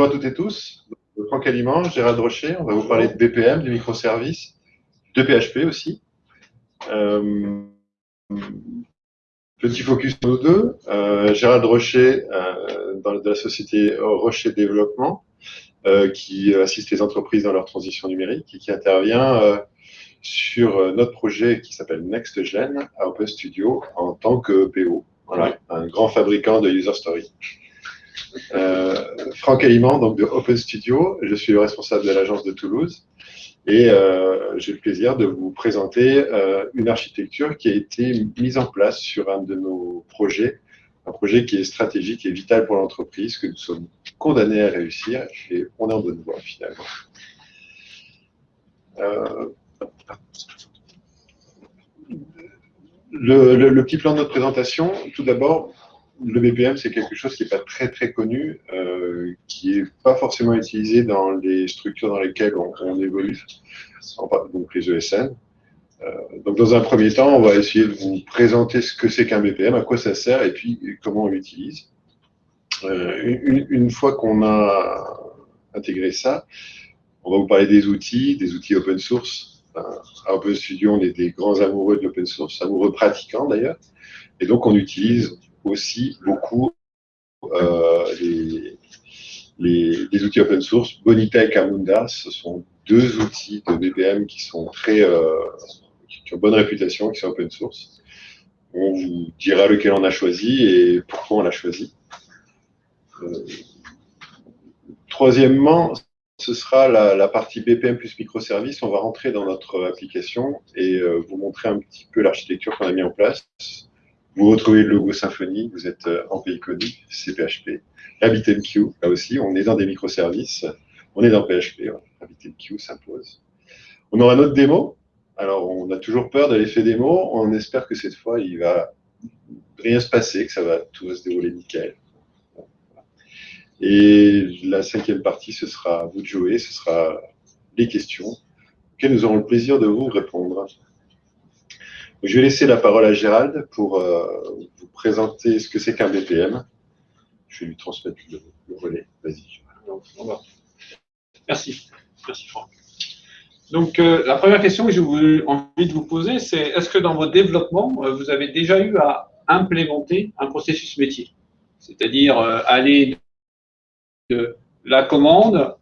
Bonjour à toutes et tous. Franck Aliment, Gérald Rocher. On va vous parler de BPM, de microservices, de PHP aussi. Euh, petit focus sur nous deux. Euh, Gérald Rocher, euh, dans, de la société Rocher Développement, qui assiste les entreprises dans leur transition numérique et qui intervient sur notre projet qui s'appelle NextGen à Open Studio en tant que PO. Voilà, un grand fabricant de user story. Euh, Franck Aliment, donc de Open Studio. Je suis le responsable de l'agence de Toulouse. Et euh, j'ai le plaisir de vous présenter euh, une architecture qui a été mise en place sur un de nos projets, un projet qui est stratégique et vital pour l'entreprise, que nous sommes condamnés à réussir, et on est en bonne voie finalement. le, petit plan de notre présentation, tout d'abord, le BPM, c'est quelque chose qui n'est pas très très connu, euh, qui n'est pas forcément utilisé dans les structures dans lesquelles on, évolue, donc les ESN. Euh, donc dans un premier temps, on va essayer de vous présenter ce que c'est qu'un BPM, à quoi ça sert et puis comment on l'utilise. Euh, une, fois qu'on a intégré ça, on va vous parler des outils, des outils open source. à Open Studio, on est des grands amoureux de l'open source, amoureux pratiquants d'ailleurs. Et donc on utilise aussi beaucoup euh, les, les, outils open source. Bonita et Camunda, ce sont deux outils de BPM qui sont très, euh, qui ont bonne réputation, qui sont open source. On vous dira lequel on a choisi et pourquoi on l'a choisi. Euh, troisièmement, ce sera la, la, partie BPM plus microservice. On va rentrer dans notre application et euh, vous montrer un petit peu l'architecture qu'on a mis en place. Vous retrouvez le logo Symfony, vous êtes euh, en pays connu, c'est PHP. RabbitMQ, là aussi, on est dans des microservices, on est dans PHP, RabbitMQ s'impose. On aura notre démo, alors on a toujours peur de l'effet démo, on espère que cette fois il va rien se passer, que ça va tout va se dérouler nickel. Et la cinquième partie, ce sera vous de jouer, ce sera les questions auxquelles nous aurons le plaisir de vous répondre. Je vais laisser la parole à Gérald pour euh, vous présenter ce que c'est qu'un BPM. Je vais lui transmettre le, relais. Vas-y. Merci. Merci Franck. Donc, euh, la première question que j'ai envie de vous poser, c'est est-ce que dans votre développement, euh, vous avez déjà eu à implémenter un processus métier? C'est-à-dire aller de la commande,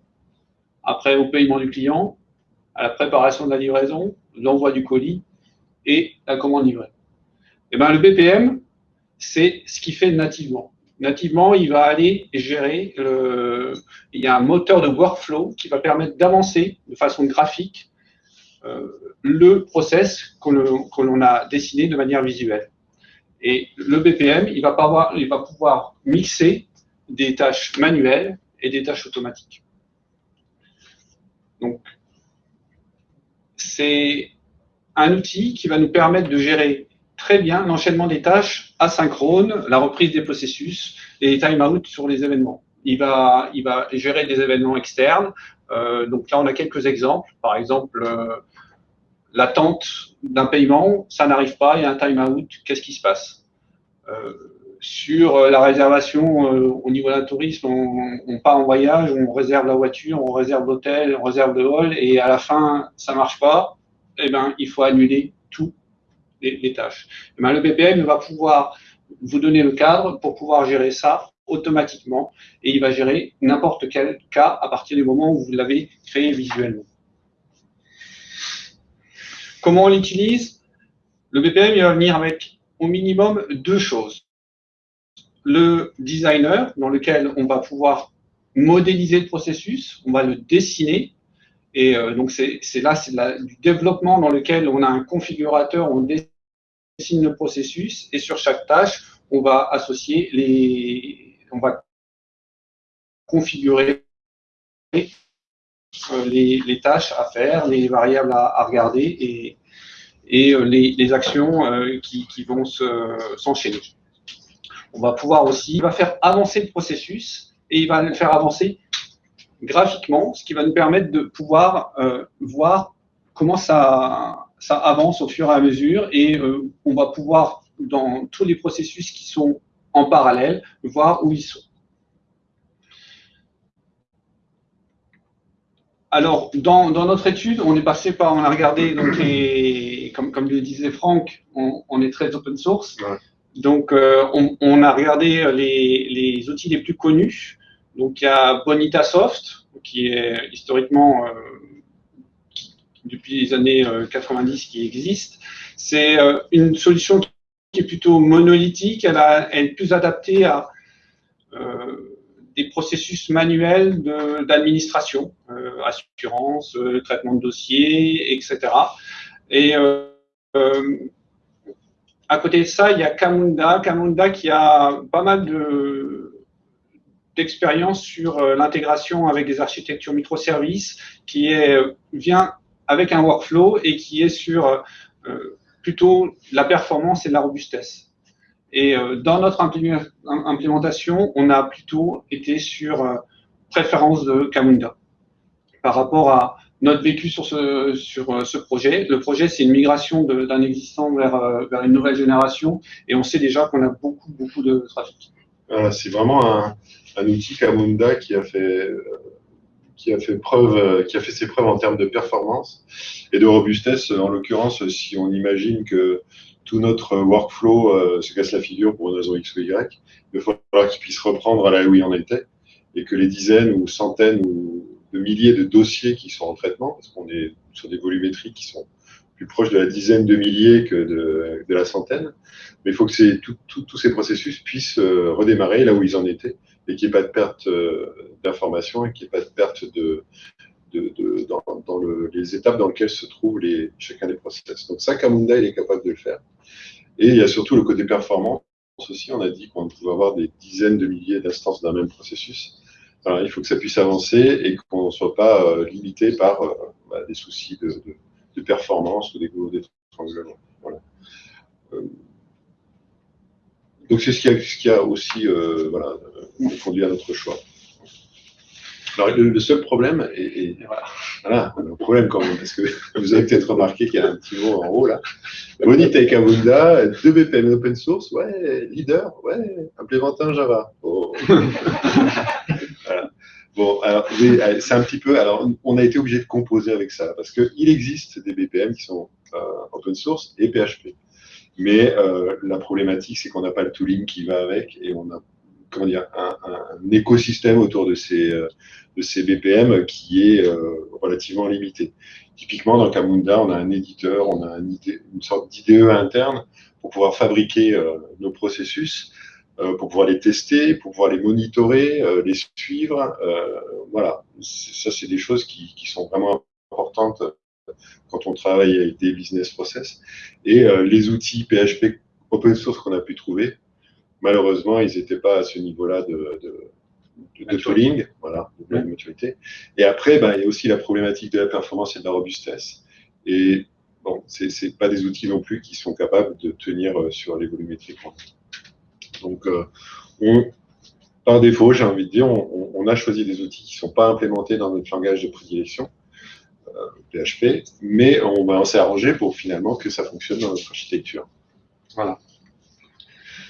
après au paiement du client, à la préparation de la livraison, l'envoi du colis, et la commande livrée. Eh ben, le BPM, c'est ce qu'il fait nativement. Nativement, il va aller gérer, le, il y a un moteur de workflow qui va permettre d'avancer de façon graphique euh, le process que l'on a dessiné de manière visuelle. Et le BPM, il va, il va pouvoir mixer des tâches manuelles et des tâches automatiques. Donc, c'est un outil qui va nous permettre de gérer très bien l'enchaînement des tâches asynchrones, la reprise des processus et les time-out sur les événements. Il va, gérer des événements externes. Euh, donc là, on a quelques exemples. Par exemple, euh, l'attente d'un paiement, ça n'arrive pas, il y a un time-out, qu'est-ce qui se passe? Euh, Sur la réservation au niveau d'un tourisme, on, part en voyage, on réserve la voiture, on réserve l'hôtel, on réserve le hall, et à la fin, ça marche pas eh ben, il faut annuler toutes les, tâches. Eh ben, le BPM va pouvoir vous donner le cadre pour pouvoir gérer ça automatiquement et il va gérer n'importe quel cas à partir du moment où vous l'avez créé visuellement. Comment on l'utilise? Le BPM va venir avec au minimum deux choses. Le designer, dans lequel on va pouvoir modéliser le processus, on va le dessiner et euh, donc, c'est là, c'est du développement dans lequel on a un configurateur, on dessine le processus et sur chaque tâche, on va associer les, on va configurer euh, les, tâches à faire, les variables à, regarder et, euh, les, actions qui, vont s'enchaîner. on va pouvoir aussi, il va faire avancer le processus et il va le faire avancer graphiquement, ce qui va nous permettre de pouvoir euh, voir comment ça, ça avance au fur et à mesure et euh, on va pouvoir, dans tous les processus qui sont en parallèle, voir où ils sont. alors, dans, notre étude, on est passé par, on a regardé, donc comme, comme le disait Franck, on, est très open source. Donc, euh, on, a regardé les, outils les plus connus. Donc, il y a Bonita Soft, qui est historiquement, euh, depuis les années 90, euh, qui existe. C'est une solution qui est plutôt monolithique. Elle, elle est plus adaptée à des processus manuels d'administration, euh, assurance, euh, traitement de dossiers, etc. Et euh, à côté de ça, il y a Camunda, Camunda qui a pas mal d'expérience sur l'intégration avec des architectures microservices, qui est, vient avec un workflow et qui est sur plutôt la performance et la robustesse. Et euh, dans notre implémentation, on a plutôt été sur euh, préférence de Camunda par rapport à notre vécu sur ce, sur euh, ce projet. Le projet, c'est une migration d'un existant vers, vers une nouvelle génération et on sait déjà qu'on a beaucoup, beaucoup de trafic. c'est vraiment un, un, outil Camunda qui a fait qui a fait preuve, qui a fait ses preuves en termes de performance et de robustesse. En l'occurrence, si on imagine que tout notre workflow euh, se casse la figure pour une raison X ou Y. Il va falloir qu'il puisse reprendre là où il en était et que les dizaines ou centaines ou de milliers de dossiers qui sont en traitement, parce qu'on est sur des volumétries qui sont plus proches de la dizaine de milliers que de, la centaine, mais il faut que tous ces processus puissent euh, redémarrer là où ils en étaient et qu'il n'y ait pas de perte euh, d'information et qu'il n'y ait pas de perte de, dans, les étapes dans lesquelles se trouvent chacun des process. Donc ça, Camunda, il est capable de le faire. Et il y a surtout le côté performance aussi. On a dit qu'on pouvait avoir des dizaines de milliers d'instances d'un même processus. il faut que ça puisse avancer et qu'on ne soit pas euh, limité par euh, bah, des soucis de, performance ou des gros d'étranglement. Voilà. Donc c'est ce qui a, aussi voilà, conduit à notre choix. Alors, le, seul problème, et, voilà, un problème quand même, parce que vous avez peut-être remarqué qu'il y a un petit mot en haut là. Bonita et Kamunda, deux BPM open source, ouais, leader, ouais, implémenté en Java. Oh. Bon, alors, c'est un petit peu. Alors, on a été obligé de composer avec ça, parce qu'il existe des BPM qui sont euh, open source et PHP. Mais euh, la problématique, c'est qu'on n'a pas le tooling qui va avec et on a comment dire, un, un, écosystème autour de ces, euh, de ces BPM qui est euh, relativement limité. Typiquement, dans Camunda, on a un éditeur, on a une sorte d'IDE interne pour pouvoir fabriquer euh, nos processus, pour pouvoir les tester, pour pouvoir les monitorer, les suivre. voilà, ça, c'est des choses qui, qui, sont vraiment importantes quand on travaille avec des business process. Et les outils PHP open source qu'on a pu trouver, Malheureusement, ils n'étaient pas à ce niveau-là de, de, tooling, voilà, de maturité. Et après, ben, il y a aussi la problématique de la performance et de la robustesse. Et bon, ce n'est pas des outils non plus qui sont capables de tenir euh, sur les volumétries. Donc, euh, par défaut, j'ai envie de dire, on, a choisi des outils qui ne sont pas implémentés dans notre langage de prédilection, PHP, euh, mais on, va s'est arrangé pour finalement que ça fonctionne dans notre architecture. Voilà.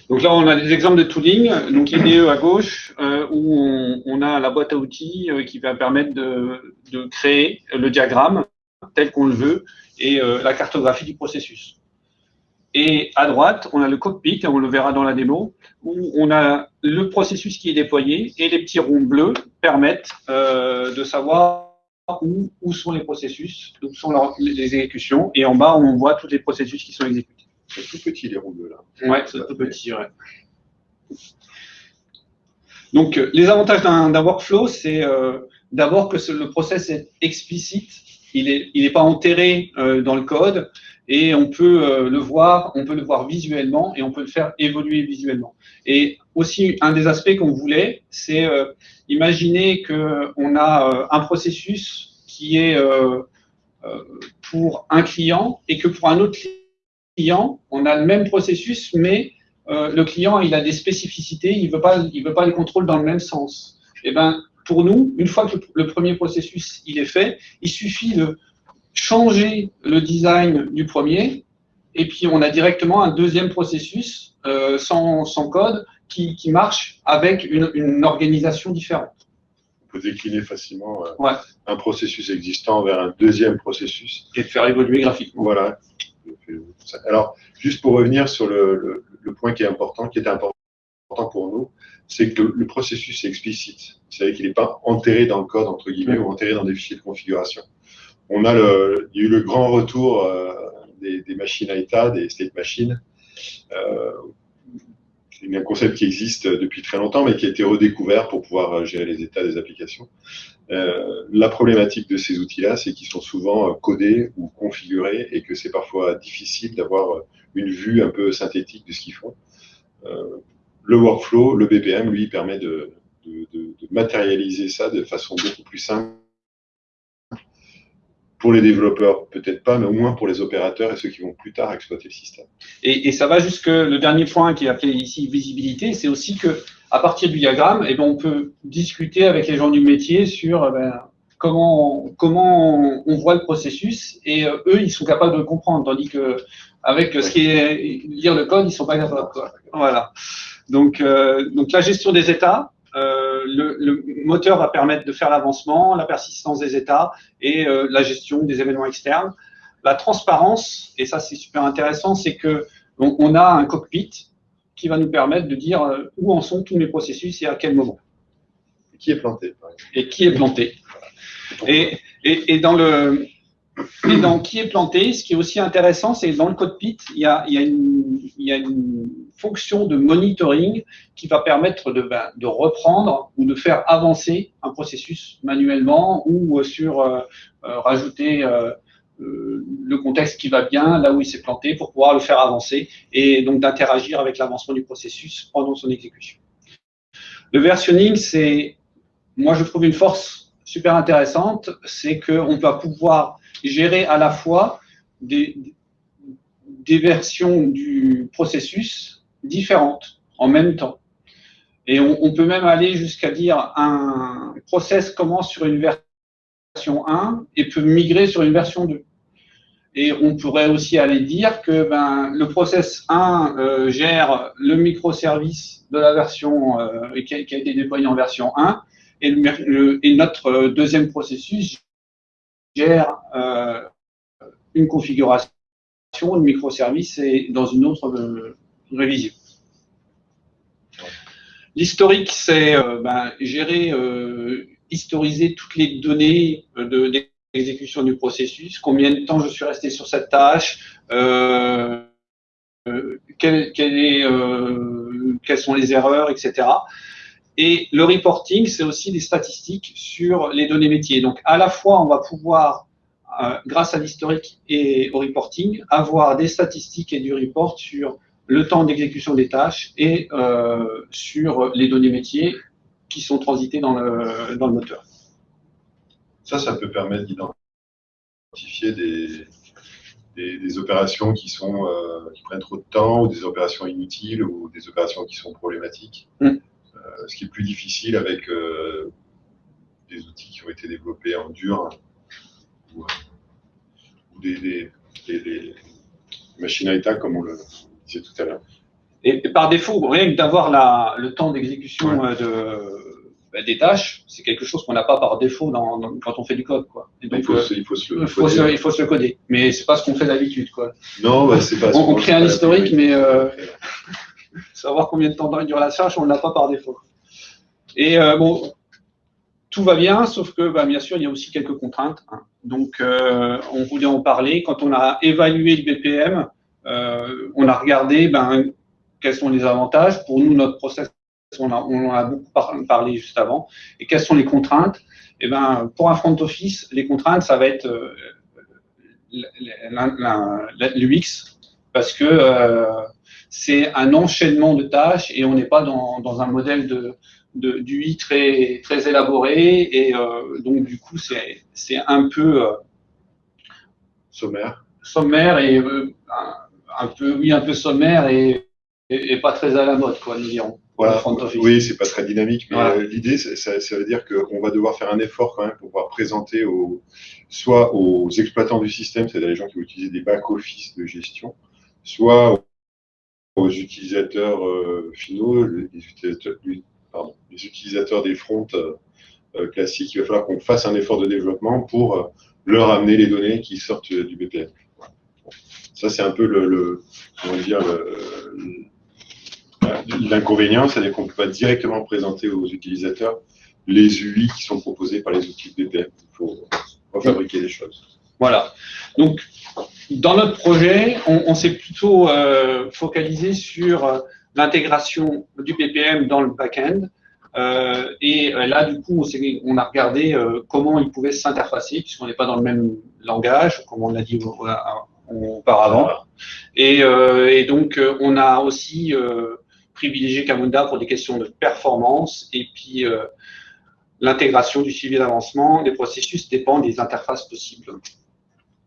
Donc là, on a des exemples de tooling. Donc IDE à gauche, euh, où on, a la boîte à outils euh, qui va permettre de, créer le diagramme tel qu'on le veut et la cartographie du processus. Et à droite, on a le cockpit, on le verra dans la démo, où on a le processus qui est déployé et les petits ronds bleus permettent de savoir où, où, sont les processus, où sont les exécutions. Et en bas, on voit tous les processus qui sont exécutés. C'est tout petit, les ronds bleus, là. Ouais, c'est tout petit, ouais. Donc, euh, les avantages d'un workflow, c'est euh, d'abord que le process est explicite, il n'est il est pas enterré euh, dans le code, et on peut le voir, on peut le voir visuellement, et on peut le faire évoluer visuellement. Et aussi, un des aspects qu'on voulait, c'est imaginer qu'on a un processus qui est pour un client, et que pour un autre client, on a le même processus, mais euh, le client, il a des spécificités, il veut, veut pas les contrôles dans le même sens. Et eh ben, pour nous, une fois que le premier processus il est fait, il suffit de changer le design du premier, et puis on a directement un deuxième processus euh, sans, code qui, marche avec une, organisation différente. peut décliner facilement Ouais. un processus existant vers un deuxième processus. Et de faire évoluer graphiquement. Voilà. Alors, juste pour revenir sur le, le- le point qui est important, qui était important pour nous, c'est que le, le processus est explicite. Vous savez qu'il n'est pas enterré dans le code, entre guillemets, ou enterré dans des fichiers de configuration. On a le, il y a eu le grand retour euh, des, des machines à état, des state machines. Euh, c'est un concept qui existe depuis très longtemps, mais qui a été redécouvert pour pouvoir euh, gérer les états des applications. Euh, la problématique de ces outils-là, c'est qu'ils sont souvent euh, codés ou configurés et que c'est parfois difficile d'avoir euh, une vue un peu synthétique de ce qu'ils font. Euh, le workflow, le BPM, lui, permet de, de- de- de matérialiser ça de façon beaucoup plus simple. Pour les développeurs, peut-être pas, mais au moins pour les opérateurs et ceux qui vont plus tard exploiter le système. Et, ça va jusque le dernier point qui est appelé ici visibilité, c'est aussi que à partir du diagramme, eh ben, on peut discuter avec les gens du métier sur eh ben, comment, comment on voit le processus et euh, eux, ils sont capables de comprendre, tandis que avec ce qui est lire le code, ils sont pas capables. Voilà. Donc, euh, donc la gestion des états, euh, le, le moteur va permettre de faire l'avancement, la persistance des états et euh, la gestion des événements externes. La transparence, et ça c'est super intéressant, c'est que on, on a un cockpit qui va nous permettre de dire euh, où en sont tous mes processus et à quel moment Qui est planté, et qui est planté. Et, et, et dans le dans qui est planté, ce qui est aussi intéressant, c'est dans le cockpit, il y a, il y a, une, fonction de monitoring qui va permettre de, ben, de reprendre ou de faire avancer un processus manuellement ou euh, sur euh, euh, rajouter le contexte qui va bien là où il s'est planté pour pouvoir le faire avancer et donc d'interagir avec l'avancement du processus pendant son exécution. Le versionning, c'est, moi je trouve une force super intéressante, c'est qu'on va pouvoir gérer à la fois des, versions du processus différentes en même temps. Et on, peut même aller jusqu'à dire un process commence sur une version 1 et peut migrer sur une version 2. Et on pourrait aussi aller dire que ben, le process 1 euh, gère le microservice de la version euh, qui, a, été déployé en version 1 et, notre deuxième processus gère euh, une configuration de microservice et dans une autre euh, révision. L'historique, c'est euh, ben, gérer, historiser toutes les données de, de exécution du processus, combien de temps je suis resté sur cette tâche, quelles sont les erreurs, etc. Et le reporting, c'est aussi des statistiques sur les données métiers. Donc, à la fois, on va pouvoir, grâce à l'historique et au reporting, avoir des statistiques et du report sur le temps d'exécution des tâches et sur les données métiers qui sont transitées dans le, dans le moteur. Ça, ça peut permettre d'identifier des, des, des, opérations qui, sont, euh, qui prennent trop de temps, ou des opérations inutiles, ou des opérations qui sont problématiques. Mm. Euh, ce qui est plus difficile avec euh, des outils qui ont été développés en dur, ou, ou des, des, des, machines à état, comme on le disait tout à l'heure. Et, et, par défaut, rien que d'avoir le temps d'exécution ouais. de des tâches, c'est quelque chose qu'on n'a pas par défaut dans, dans, quand on fait du code. Quoi. Et donc, il, faut, euh, il, faut se le il, faut se, il faut se le coder. Mais c'est pas ce qu'on fait d'habitude. Non, bah, c'est pas On, on crée un historique, mais euh, savoir combien de temps dure la tâche, on ne l'a pas par défaut. Et euh, bon, tout va bien, sauf que bah, bien sûr, il y a aussi quelques contraintes. Hein. Donc, euh, on voulait en parler. Quand on a évalué le BPM, euh, on a regardé ben, quels sont les avantages. Pour nous, notre process on, en a beaucoup parlé juste avant. Et quelles sont les contraintes? Eh ben, pour un front office, les contraintes, ça va être euh, l'UX, parce que c'est un enchaînement de tâches et on n'est pas dans, dans, un modèle de, de, d'UI très, très élaboré. Et euh, donc, du coup, c'est un peu sommaire. Sommaire et un, un, peu, oui, un peu sommaire et, et, et pas très à la mode, quoi, nous dirons. Voilà. Oui, c'est pas très dynamique, mais voilà. l'idée, ça, ça, veut dire qu'on va devoir faire un effort quand même pour pouvoir présenter aux, soit aux exploitants du système, c'est-à-dire les gens qui vont utiliser des back-office de gestion, soit aux utilisateurs euh, finaux, les utilisateurs, des fronts, euh, classique, il va falloir qu'on fasse un effort de développement pour leur amener les données qui sortent du BPM. Ça, c'est un peu l'inconvénient, c'est qu'on ne peut pas directement présenter aux utilisateurs les UI qui sont proposés par les outils de BPM. Il faut fabriquer les choses. Voilà. Donc, dans notre projet, on, s'est plutôt euh, focalisé sur euh, l'intégration du BPM dans le back-end. Euh, et là, du coup, on, on a regardé comment il pouvait s'interfacer, puisqu'on n'est pas dans le même langage, comme on l'a dit auparavant. Et, et, donc, on a aussi privilégié Camunda pour des questions de performance et puis l'intégration du suivi d'avancement des processus dépend des interfaces possibles.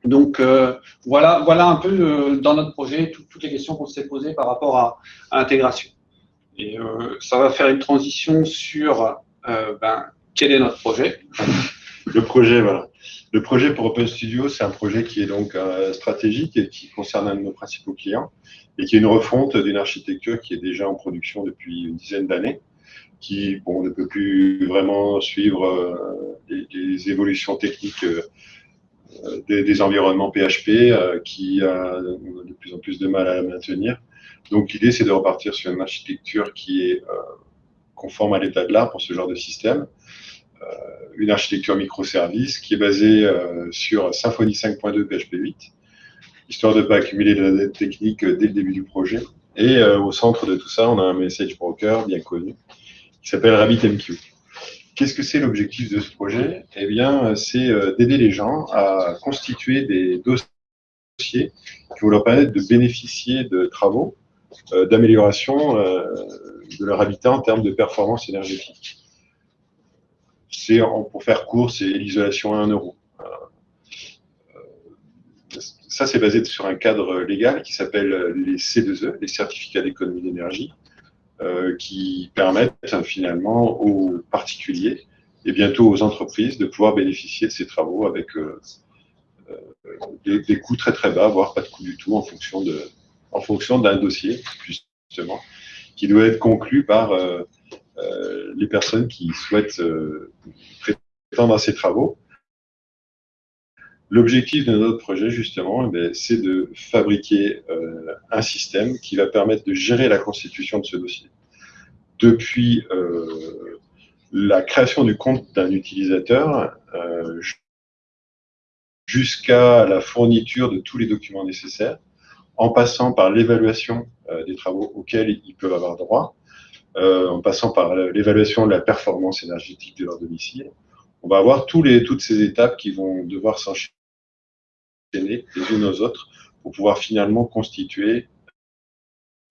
Donc euh, voilà, voilà un peu euh, dans notre projet toutes les questions qu'on s'est posées par rapport à, l'intégration. Et euh, ça va faire une transition sur ben, quel est notre projet. Le projet, voilà. Le projet pour Open Studio, c'est un projet qui est donc stratégique et qui concerne un de nos principaux clients et qui est une refonte d'une architecture qui est déjà en production depuis une dizaine d'années qui bon, ne peut plus vraiment suivre les, évolutions techniques euh, des, environnements PHP euh, qui a de plus en plus de mal à maintenir. Donc l'idée, c'est de repartir sur une architecture qui est euh, conforme à l'état de l'art pour ce genre de système. une architecture microservice qui est basée sur Symfony 5.2 PHP 8, histoire de ne pas accumuler de la dette technique dès le début du projet. Et au centre de tout ça, on a un message broker bien connu qui s'appelle RabbitMQ. Qu'est-ce que c'est l'objectif de ce projet? Eh bien, c'est euh, d'aider les gens à constituer des dossiers qui vont leur permettre de bénéficier de travaux euh, d'amélioration euh, de leur habitat en termes de performance énergétique. C'est, pour faire court, c'est l'isolation à 1 euro. Ça, c'est basé sur un cadre légal qui s'appelle les C2E, les certificats d'économie d'énergie, qui permettent finalement aux particuliers et bientôt aux entreprises de pouvoir bénéficier de ces travaux avec euh, euh, des, coûts très très bas, voire pas de coûts du tout en fonction de, en fonction d'un dossier justement qui doit être conclu par les personnes qui souhaitent prétendre à ces travaux. L'objectif de notre projet, justement, eh c'est de fabriquer un système qui va permettre de gérer la constitution de ce dossier depuis euh, la création du compte d'un utilisateur euh, jusqu'à la fourniture de tous les documents nécessaires, en passant par l'évaluation euh, des travaux auxquels ils peuvent avoir droit, en passant par l'évaluation de la performance énergétique de leur domicile. On va avoir toutes ces étapes qui vont devoir s'enchaîner les unes aux autres pour pouvoir finalement constituer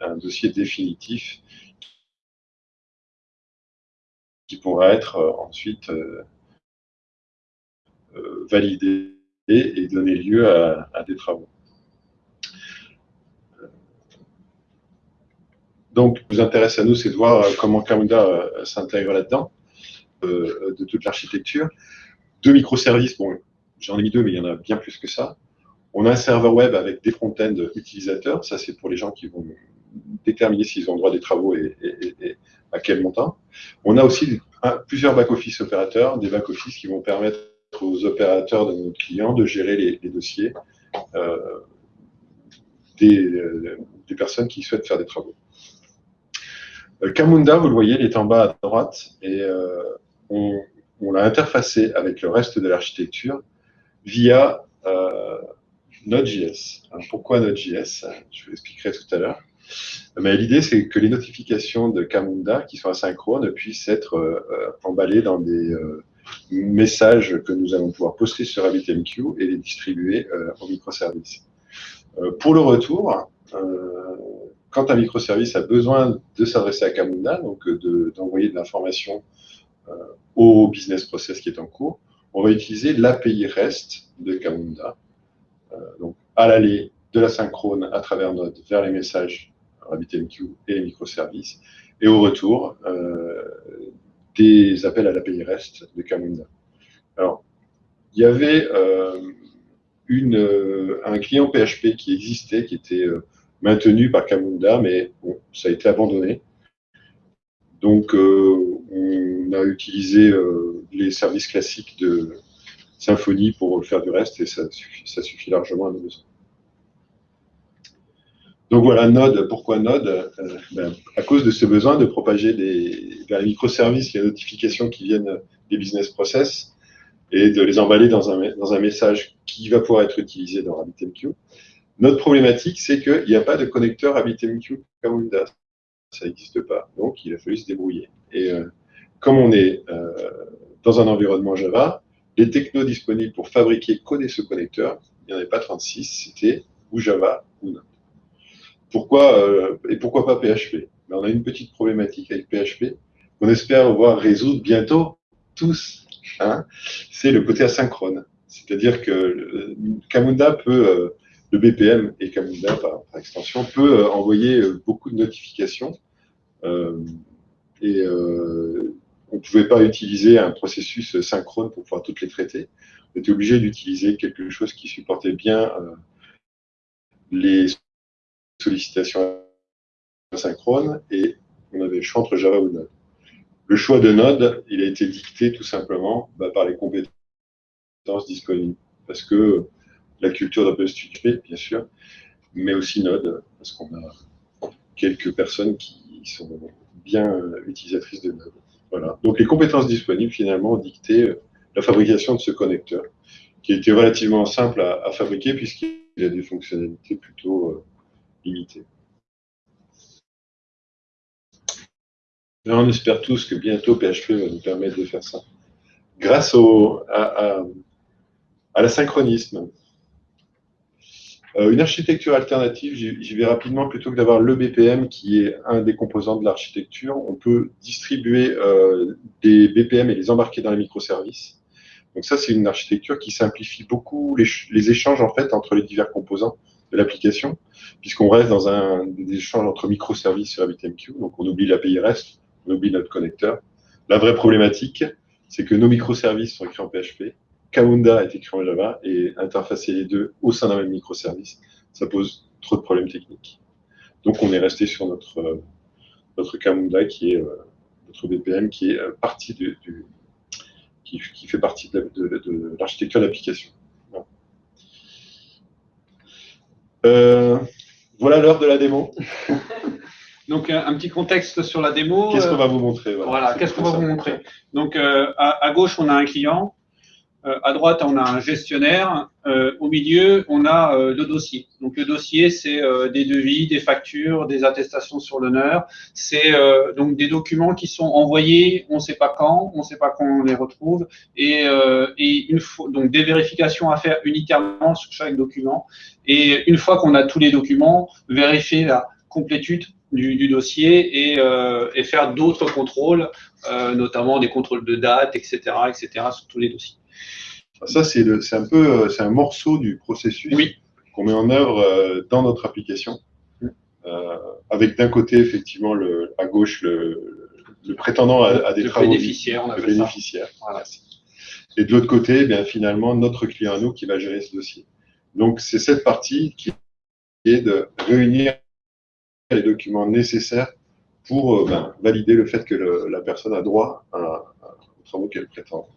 un dossier définitif qui pourra être euh, ensuite euh, euh, validé et donner lieu à, des travaux. Donc, ce qui nous intéresse à nous, c'est de voir comment Camunda s'intègre là-dedans, de toute l'architecture. Deux microservices, bon, j'en ai mis deux, mais il y en a bien plus que ça. On a un serveur web avec des front-end utilisateurs, ça c'est pour les gens qui vont déterminer s'ils ont droit des travaux et, à quel montant. On a aussi plusieurs back-office opérateurs, des back-office qui vont permettre aux opérateurs de nos clients de gérer les, dossiers euh, euh, des, personnes qui souhaitent faire des travaux. Euh, Camunda, vous le voyez, il est en bas à droite et on, l'a interfacé avec le reste de l'architecture via Node.js. pourquoi Node.js Je vous l'expliquerai tout à l'heure. Mais l'idée, c'est que les notifications de Camunda, qui sont asynchrones, puissent être euh, euh, emballées dans des euh, messages que nous allons pouvoir poster sur RabbitMQ et les distribuer en microservices. pour le retour, quand un microservice a besoin de s'adresser à Camunda, donc d'envoyer de, l'information au business process qui est en cours, on va utiliser l'API REST de Camunda, donc à l'aller de la synchrone à travers Node vers les messages RabbitMQ et les microservices, et au retour, euh, des appels à l'API REST de Camunda. Alors, il y avait euh, une, euh, un client PHP qui existait, qui était maintenu par Camunda, mais ça a été abandonné. Donc, on a utilisé les services classiques de Symfony pour faire du reste et ça suffit, largement à nos besoins. Donc voilà, Node, pourquoi Node? Ben, À cause de ce besoin de propager des, vers les microservices les notifications qui viennent des business process et de les emballer dans un, message qui va pouvoir être utilisé dans RabbitMQ. Notre problématique, c'est qu'il n'y a pas de connecteur RabbitMQ Camunda. Ça n'existe pas. Donc, il a fallu se débrouiller. Et euh, comme on est euh, dans un environnement Java, les technos disponibles pour fabriquer, coder ce connecteur, il n'y en avait pas 36, c'était ou Java ou Node. Pourquoi, euh, et pourquoi pas PHP ben, On a une petite problématique avec PHP qu'on espère voir résoudre bientôt tous Hein, c'est le côté asynchrone. C'est-à-dire que Camunda peut, euh, le BPM et Camunda par, extension, peut euh, envoyer euh, beaucoup de notifications. et on ne pouvait pas utiliser un processus synchrone pour pouvoir toutes les traiter. On était obligé d'utiliser quelque chose qui supportait bien les sollicitations asynchrones et on avait le choix entre Java ou Node. Le choix de Node, il a été dicté tout simplement bah, par les compétences disponibles. Parce que la culture d'OpenStudio, bien sûr, mais aussi Node, parce qu'on a quelques personnes qui sont bien utilisatrices de Node. Voilà. Donc les compétences disponibles, finalement, ont dicté la fabrication de ce connecteur, qui été relativement simple à, fabriquer puisqu'il a des fonctionnalités plutôt euh, limitées. on espère tous que bientôt PHP va nous permettre de faire ça. Grâce au, à, l'asynchronisme. Euh, une architecture alternative, j'y vais rapidement, plutôt que d'avoir le BPM qui est un des composants de l'architecture, on peut distribuer euh, des BPM et les embarquer dans les microservices. Donc ça, c'est une architecture qui simplifie beaucoup les, échanges en fait entre les divers composants de l'application, puisqu'on reste dans un des échanges entre microservices sur RabbitMQ, donc on oublie l'API REST, on oublie notre connecteur. La vraie problématique, c'est que nos microservices sont écrits en PHP, Kaunda est écrit en Java, et interfacer les deux au sein d'un même microservice, ça pose trop de problèmes techniques. Donc on est resté sur notre, euh, notre Kamunda, qui est euh, notre BPM, qui est euh, partie du, qui, fait partie de, l'architecture d'application. voilà l'heure de la démo. Donc, un, petit contexte sur la démo. Qu'est-ce qu'on va vous montrer Voilà, qu'est-ce qu'on va vous montrer Donc, euh, à, gauche, on a un client. Euh, à droite, on a un gestionnaire. Euh, au milieu, on a le dossier. Donc, le dossier, c'est des devis, des factures, des attestations sur l'honneur. C'est donc des documents qui sont envoyés, on ne sait pas quand, on ne sait pas quand on les retrouve. Et, et une donc des vérifications à faire unitairement sur chaque document. Et une fois qu'on a tous les documents, vérifier la complétude du, dossier euh, et, faire d'autres contrôles, euh, notamment des contrôles de date, etc., etc., sur tous les dossiers. Ça, c'est un peu, c'est un morceau du processus qu'on met en œuvre dans notre application, euh, avec d'un côté effectivement le, à gauche le, prétendant à, des le travaux, bénéficiaire, on le bénéficiaire. Et de l'autre côté, eh bien finalement notre client à nous qui va gérer ce dossier. Donc c'est cette partie qui est de réunir les documents nécessaires pour euh, ben, valider le fait que la personne a droit à, aux travaux qu'elle prétend,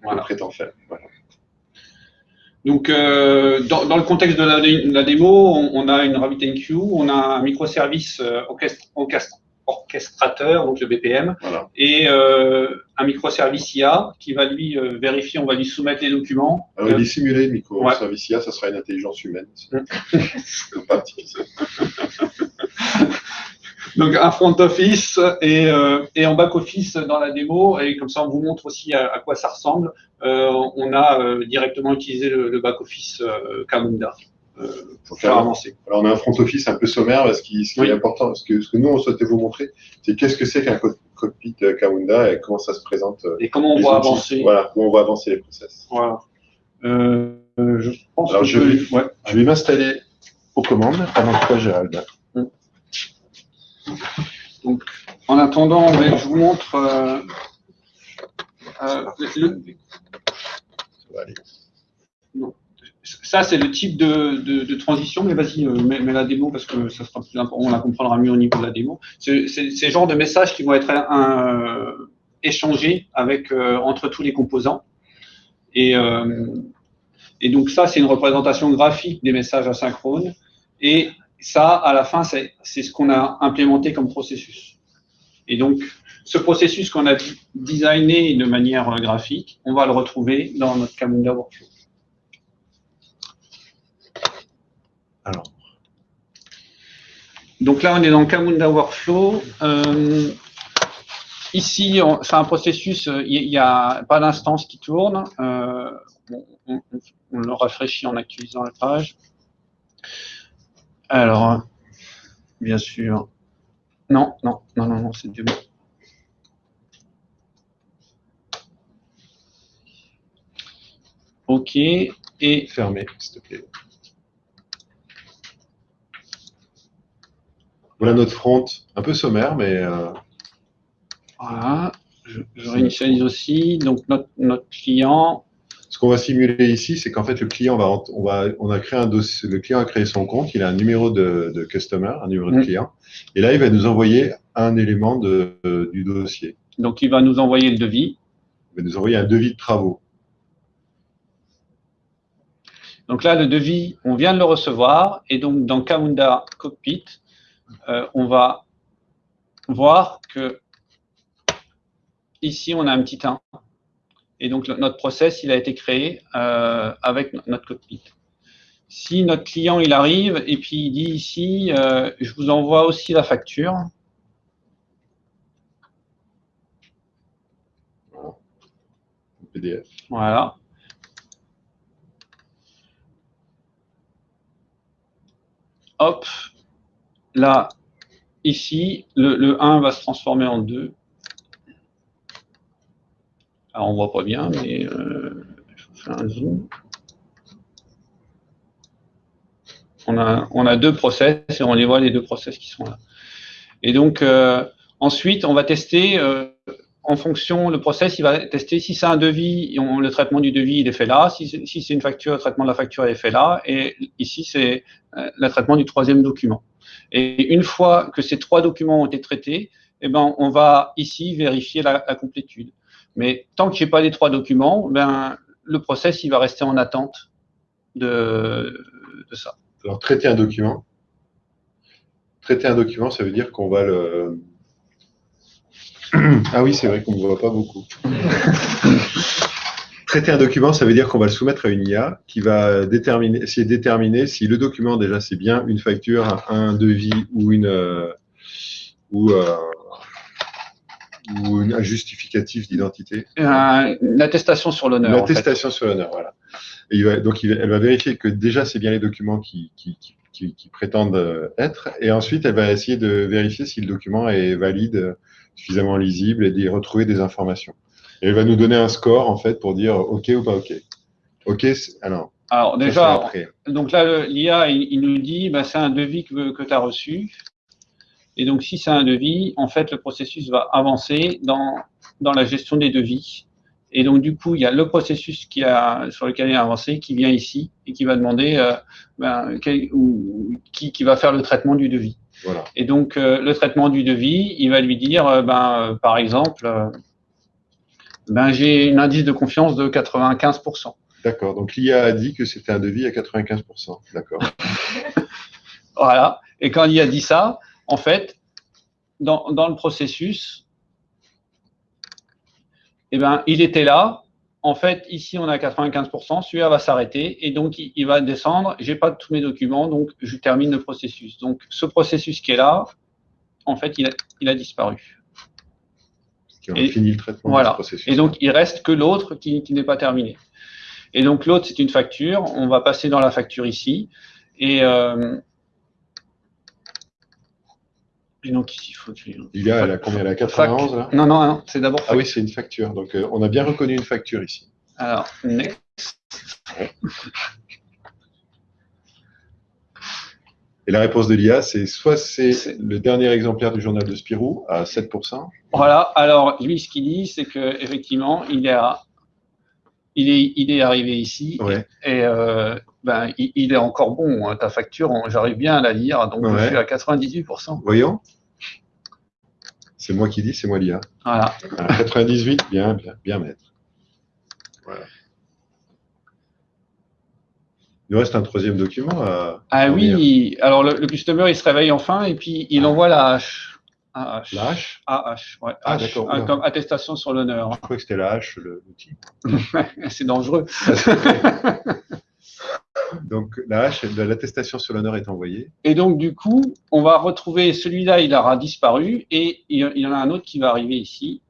prétend, faire. Donc, euh, dans, le contexte de la, démo, on, a une RabbitMQ, on a un microservice euh, orchestrateur, donc le BPM, et un microservice IA qui va lui vérifier, on va lui soumettre les documents. Alors, il est simulé, le microservice IA, ça sera une intelligence humaine. pas Donc un front office et, euh, et en back office dans la démo, et comme ça on vous montre aussi à, quoi ça ressemble. Euh, on a euh, directement utilisé le, back office Camunda pour faire avancer. Alors on a un front office un peu sommaire, parce ce qui est important, ce que, ce que nous on souhaitait vous montrer, c'est qu'est-ce que c'est qu'un cockpit Camunda et comment ça se présente. Et comment on va avancer. Voilà, comment on va avancer les process. Voilà. je pense Alors je vais, je vais m'installer aux commandes pendant que toi Gérald. Donc, en attendant, je vous montre euh, euh, Ça, c'est le type de, transition, mais vas-y, euh, mets, la démo parce que ça sera plus important, on la comprendra mieux au niveau de la démo. C'est le genre de messages qui vont être échanger avec, entre tous les composants. Et, et donc ça, c'est une représentation graphique des messages asynchrones. Et ça, à la fin, c'est ce qu'on a implémenté comme processus. Et donc, ce processus qu'on a designé de manière graphique, on va le retrouver dans notre Camunda Workflow. Alors. Donc là, on est dans Camunda Workflow. Euh, ici, c'est un processus, il n'y a pas d'instance qui tourne. Euh, on, on, le rafraîchit en actualisant la page. Alors, bien sûr. Non, non, non, non, non c'est du bon. OK. Et fermé, s'il te plaît. Voilà notre front, un peu sommaire, mais. Euh, voilà. Je, réinitialise aussi. Donc, notre, notre client, ce qu'on va simuler ici, c'est qu'en fait, le client va, on va, on a créé un dossier, le client a créé son compte, il a un numéro de, customer, un numéro de mm. client, et là, il va nous envoyer un élément de, du dossier. Donc, il va nous envoyer le devis. Il va nous envoyer un devis de travaux. Donc là, le devis, on vient de le recevoir, et donc dans Kaunda Cockpit, euh, on va voir que ici, on a un petit 1. Et donc, notre process, il a été créé euh, avec notre cockpit. Si notre client, il arrive et puis il dit ici, euh, je vous envoie aussi la facture. PDF. Voilà. Hop, là, ici, le, le 1 va se transformer en 2. Alors, on voit pas bien, mais euh, je fais un zoom. On a, deux process et on les voit les deux process qui sont là. Et donc, euh, ensuite, on va tester euh, en fonction, le process, il va tester si c'est un devis, le traitement du devis, il est fait là. Si, c'est une facture, le traitement de la facture est fait là. Et ici, c'est le traitement du troisième document. Et une fois que ces trois documents ont été traités, eh ben, on va ici vérifier la complétude. Mais tant que je n'ai pas les trois documents, ben, le process il va rester en attente de, ça. Alors, traiter un document. Traiter un document, ça veut dire qu'on va le. Ah oui, c'est vrai qu'on ne voit pas beaucoup. Traiter un document, ça veut dire qu'on va le soumettre à une IA qui va déterminer, essayer de déterminer si le document, déjà, c'est bien une facture, un devis ou une. Euh, ou, euh, ou un justificatif d'identité Une attestation sur l'honneur. Une attestation sur l'honneur, voilà. il va, donc, elle va vérifier que déjà, c'est bien les documents qui, qui, qui, qui, prétendent euh, être. Et ensuite, elle va essayer de vérifier si le document est valide, suffisamment lisible et d'y retrouver des informations. Et elle va nous donner un score, en fait, pour dire OK ou pas OK. OK, alors. Alors, déjà, donc là, l'IA, il, nous dit, bah, c'est un devis que, que tu as reçu. Et donc, si c'est un devis, en fait, le processus va avancer dans, dans la gestion des devis. Et donc, du coup, il y a le processus qui a, sur lequel il a avancé qui vient ici et qui va demander, euh, ben, ou, qui, qui, va faire le traitement du devis. Voilà. Et donc, euh, le traitement du devis, il va lui dire, euh, ben, par exemple, ben, j'ai un indice de confiance de 95%. D'accord. Donc, l'IA a dit que c'était un devis à 95%. D'accord. voilà. Et quand l'IA dit ça, en fait, dans, le processus, eh ben, il était là. En fait, ici, on a 95%, celui-là va s'arrêter et donc il, va descendre. Je n'ai pas tous mes documents, donc je termine le processus. Donc, ce processus qui est là, en fait, il a, disparu. Qui a fini le traitement voilà. processus. Et donc, il reste que l'autre qui, n'est pas terminé. Et donc, l'autre, c'est une facture. On va passer dans la facture ici. Et, euh, et donc il faut Il y a, elle a combien? Elle a 91 là? Non, non, non c'est d'abord. Ah oui, c'est une facture. Donc euh, on a bien reconnu une facture ici. Alors, next. Et la réponse de l'IA, c'est soit c'est le dernier exemplaire du journal de Spirou à 7%. Voilà, alors lui, ce qu'il dit, c'est qu'effectivement, il, il, est, il est arrivé ici et euh, ben, il, est encore bon. Hein, ta facture, j'arrive bien à la lire, donc je suis à 98%. Voyons. C'est moi qui dis, c'est moi l'IA. Voilà. Voilà, 98, bien, bien, bien mettre. Voilà. Il nous reste un troisième document à. Ah à oui, alors le, le customer, il se réveille enfin et puis il envoie la hache. AH. La hache? AH, ouais. Ah, H, comme attestation sur l'honneur. Je crois que c'était la hache, l'outil. C'est dangereux. Donc, la hache, l'attestation sur l'honneur est envoyée. Et donc, du coup, on va retrouver celui-là, il aura disparu et il y en a un autre qui va arriver ici.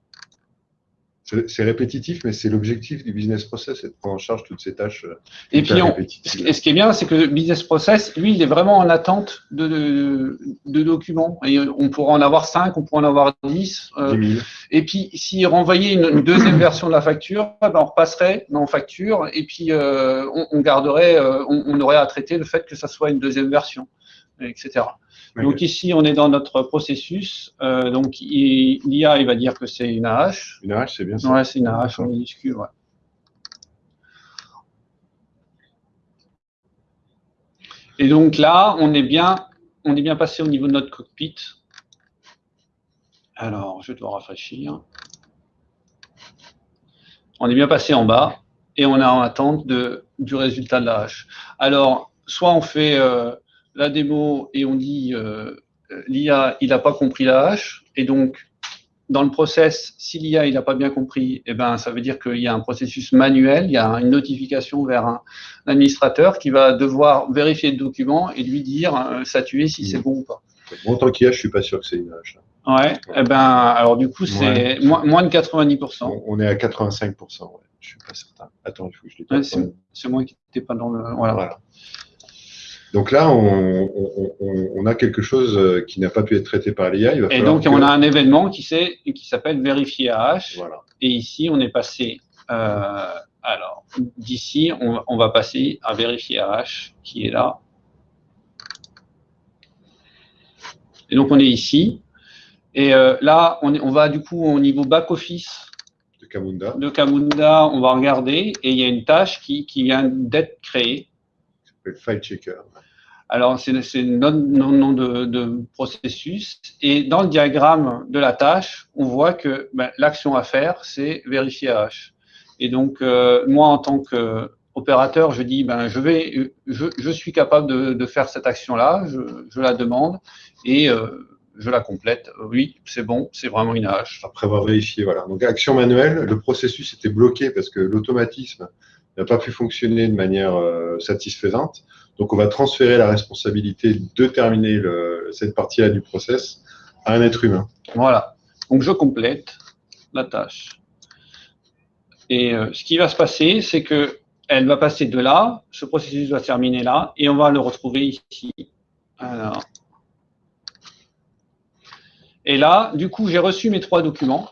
C'est répétitif, mais c'est l'objectif du business process, c'est de prendre en charge toutes ces tâches. euh, Et puis, on, ce qui- ce qui est bien, c'est que le business process, lui, il est vraiment en attente de, de, de documents. Et on pourra en avoir 5, on pourra en avoir 10. euh, 10 000. et puis, s'il renvoyait une, une deuxième version de la facture, eh ben, on repasserait dans facture et puis euh, on, on garderait, euh, on, on aurait à traiter le fait que ça soit une deuxième version, etc. Donc ici, on est dans notre processus. Euh, donc l'IA, il va dire que c'est une AH. Une hache, c'est bien ça. Ouais, c'est une AH en minuscule. Ouais. Et donc là, on est bien, on est bien passé au niveau de notre cockpit. Alors, je dois rafraîchir. On est bien passé en bas et on est en attente de, du résultat de la hache. Alors, soit on fait euh, la démo et on dit euh, l'IA, il n'a pas compris la hache et donc dans le process, si l'IA il n'a pas bien compris, eh ben, ça veut dire qu'il y a un processus manuel, il y a une notification vers un administrateur qui va devoir vérifier le document et lui dire euh, statuer si c'est bon ou pas. Bon, en tant qu'IA, je suis pas sûr que c'est une hache. Ouais, eh ben, alors du coup, c'est Ouais. moins, moins de 90%. On, on est à 85%. Ouais. Je suis pas certain. Attends, il faut que je Ouais, les c'est c'est moi qui n'étais pas dans le. Voilà. Voilà. Donc là, on, on- on- on a quelque chose euh, qui n'a pas pu être traité par l'IA. Et donc, que- on a un événement qui, s'appelle vérifier AH. Voilà. Et ici, on est passé. euh, alors, d'ici, on, on va passer à vérifier AH qui est là. Et donc, on est ici. Et euh, là, on, va du coup au niveau back-office De Camunda. de Camunda. On va regarder et il y a une tâche qui, qui vient d'être créée. File Checker. Alors, c'est notre nom, nom de, de processus. Et dans le diagramme de la tâche, on voit que ben, l'action à faire, c'est vérifier H. Et donc, euh, moi, en tant qu'opérateur, je dis, ben, je, vais, je, je suis capable de, de faire cette action-là, je, je la demande et euh, je la complète. Oui, c'est bon, c'est vraiment une H. Après avoir vérifié, voilà. Donc, action manuelle, le processus était bloqué parce que l'automatisme n'a pas pu fonctionner de manière euh, satisfaisante. Donc, on va transférer la responsabilité de terminer cette partie-là du process à un être humain. Voilà. Donc, je complète la tâche. Et euh, ce qui va se passer, c'est que elle va passer de là, ce processus va se terminer là, et on va le retrouver ici. Alors. Et là, du coup, j'ai reçu mes trois documents.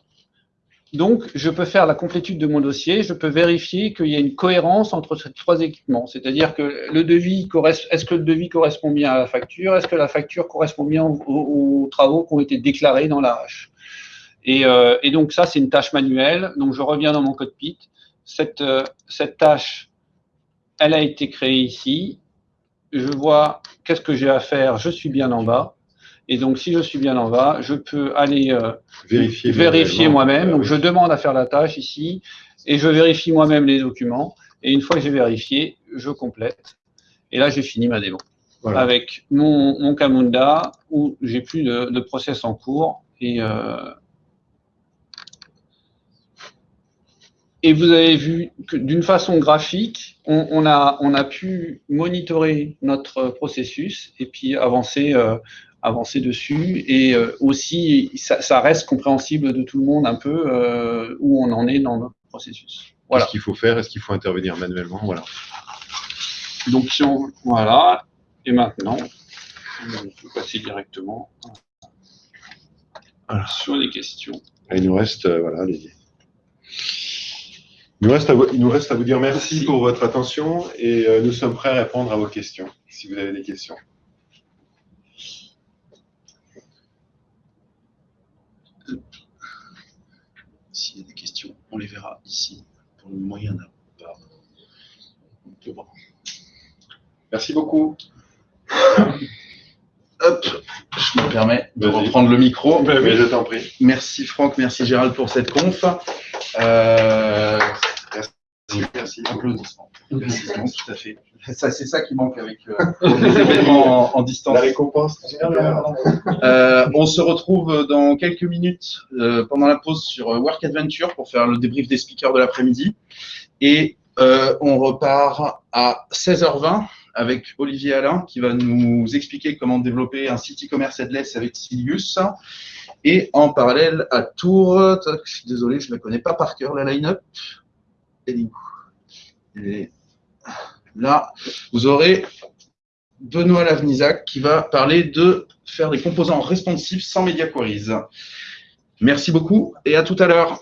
Donc, je peux faire la complétude de mon dossier, je peux vérifier qu'il y a une cohérence entre ces trois équipements. C'est-à-dire que le devis est-ce que le devis correspond bien à la facture? Est-ce que la facture correspond bien aux travaux qui ont été déclarés dans la hache et, euh, et donc, ça, c'est une tâche manuelle. Donc, je reviens dans mon cockpit. Cette, euh, cette tâche, elle a été créée ici. Je vois qu'est-ce que j'ai à faire. Je suis bien en bas. Et donc, si je suis bien en bas, je peux aller euh, Vérifier, moi-même. Donc, je demande à faire la tâche ici et je vérifie moi-même les documents. Et une fois que j'ai vérifié, je complète. Et là, j'ai fini ma démo voilà. avec mon, mon Camunda où j'ai plus de, de process en cours. Et, euh, et vous avez vu que d'une façon graphique, on, on a, on a pu monitorer notre processus et puis avancer, euh, avancer dessus. Et euh, aussi, ça, ça reste compréhensible de tout le monde un peu euh, où on en est dans notre processus. Voilà. Qu'est-ce qu'il faut faire? Est-ce qu'il faut intervenir manuellement? Voilà. Donc, si on, voilà. Et maintenant, on peut passer directement Voilà. sur les questions. Et il nous reste, euh, voilà, les... il, nous reste à vous, il nous reste à vous dire merci, Merci. pour votre attention et euh, nous sommes prêts à répondre à vos questions, si vous avez des questions. S'il y a des questions, on les verra ici. Pour le moment, il n'y en a pas. On peut voir. Merci beaucoup. Hop, je me permets de reprendre le micro. Mais je t'en prie. Merci Franck, merci Gérald pour cette conf. Euh, Merci. Merci. applaudissements. Précisément, tout à fait. Ça, c'est ça qui manque avec euh, les événements en, en distance. La récompense. Euh, on se retrouve dans quelques minutes euh, pendant la pause sur Work Adventure pour faire le débrief des speakers de l'après-midi. Et euh, on repart à 16h20 avec Olivier Alain qui va nous expliquer comment développer un site e-commerce headless avec Silius. Et en parallèle à Tours, désolé, je ne la connais pas par cœur, la line-up. Elle est où Et là, vous aurez Benoît Lavnisac qui va parler de faire des composants responsifs sans media queries. Merci beaucoup et à tout à l'heure.